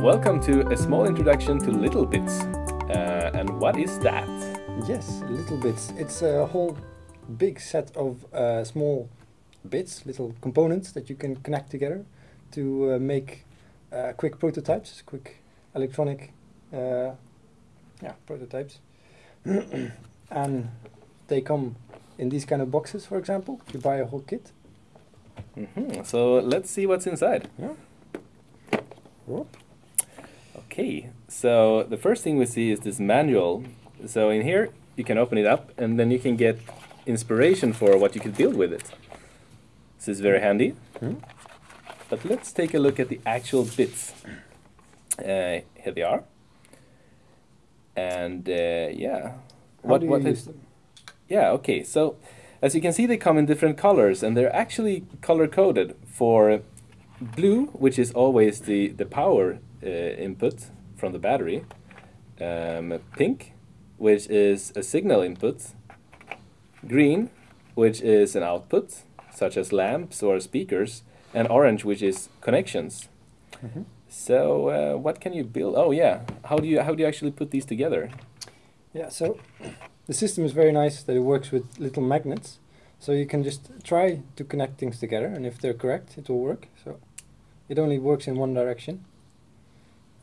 Welcome to a small introduction to littleBits. Uh, and what is that? Yes, little bits. It's a whole big set of uh, small bits, little components that you can connect together to uh, make uh, quick prototypes, quick electronic uh, yeah, prototypes. and they come in these kind of boxes, for example. You buy a whole kit. hmm So let's see what's inside. Yeah. Whoop. Okay, so the first thing we see is this manual. So in here, you can open it up and then you can get inspiration for what you could build with it. This is very handy. Hmm? But let's take a look at the actual bits. Uh, here they are. And uh, yeah. How do you is-? Yeah, okay. So as you can see, they come in different colors, and they're actually color coded for blue, which is always the the power uh, input from the battery. Um, pink, which is a signal input. Green, which is an output, such as lamps or speakers, and orange, which is connections. Mhm. So uh, what can you build? Oh yeah, how do you how do you actually put these together? Yeah, so the system is very nice that it works with little magnets. So you can just try to connect things together, and if they're correct, it will work. So it only works in one direction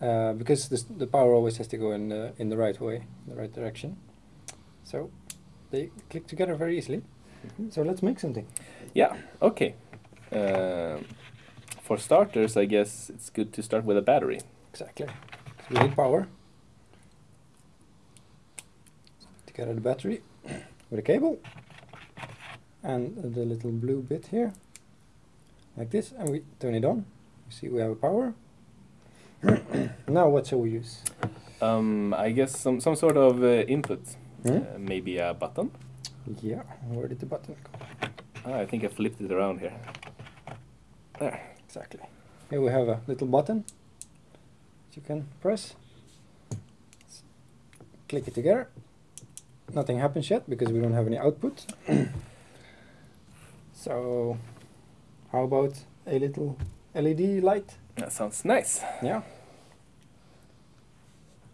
uh, because this, the power always has to go in the, in the right way, the right direction. So they click together very easily. So let's make something. Yeah, okay. Um, for starters, I guess it's good to start with a battery. Exactly. So we need power. Together the battery with a cable and the little blue bit here, like this, and we turn it on. You see we have a power. now what shall we use? Um, I guess some, some sort of uh, input, Hmm? uh, maybe a button. Yeah, where did the button go? Ah, I think I flipped it around here. There. Exactly. Here we have a little button that you can press. S- Click it together. Nothing happens yet because we don't have any output. so, how about a little LED light? That sounds nice. Yeah.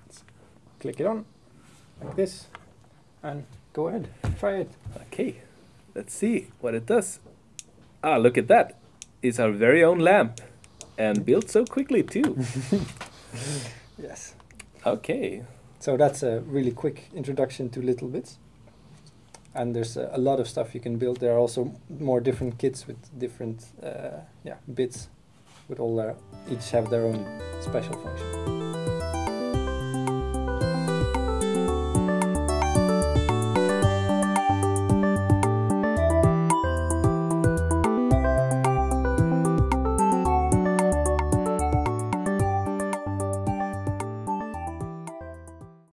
Let's click it on like this and go ahead, try it. Okay, let's see what it does. Ah, look at that. It's our very own lamp. And built so quickly too. Yes. okay. So that's a really quick introduction to littleBits. And there's a, a lot of stuff you can build. There are also more different kits with different uh, yeah bits, with all their each have their own special function.